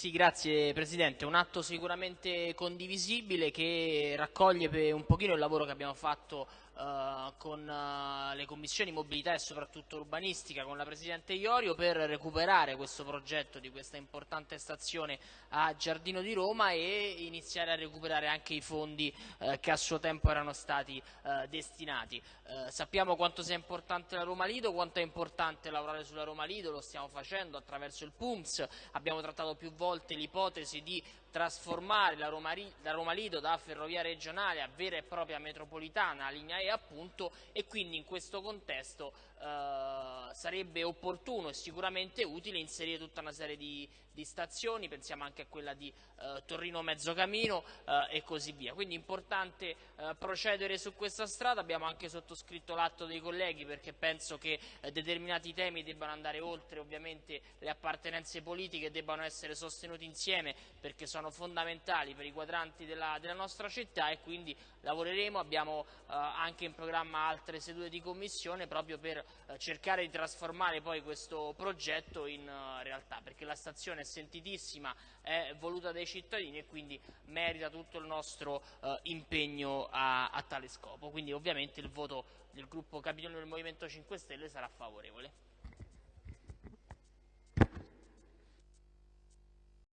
Sì, grazie Presidente. Un atto sicuramente condivisibile che raccoglie un pochino il lavoro che abbiamo fatto uh, con uh, le commissioni mobilità e soprattutto urbanistica con la Presidente Iorio per recuperare questo progetto di questa importante stazione a Giardino di Roma e iniziare a recuperare anche i fondi uh, che a suo tempo erano stati destinati. sappiamo quanto sia importante la Roma Lido, quanto è importante lavorare sulla Roma Lido, lo stiamo facendo attraverso il PUMS, abbiamo trattato più volte l'ipotesi di trasformare la Roma, Lido da ferrovia regionale a vera e propria metropolitana, a linea Appunto, e quindi in questo contesto eh, sarebbe opportuno e sicuramente utile inserire tutta una serie di, di stazioni, pensiamo anche a quella di eh, Torrino Mezzocamino eh, e così via. Quindi è importante eh, procedere su questa strada, abbiamo anche sottoscritto l'atto dei colleghi perché penso che eh, determinati temi debbano andare oltre ovviamente le appartenenze politiche debbano essere sostenuti insieme perché sono fondamentali per i quadranti della, della nostra città e quindi lavoreremo, abbiamo eh, anche in programma altre sedute di commissione proprio per cercare di trasformare poi questo progetto in realtà perché la stazione è sentitissima, è voluta dai cittadini e quindi merita tutto il nostro eh, impegno a, a, tale scopo. Quindi ovviamente il voto del gruppo Capitolo del Movimento 5 Stelle sarà favorevole.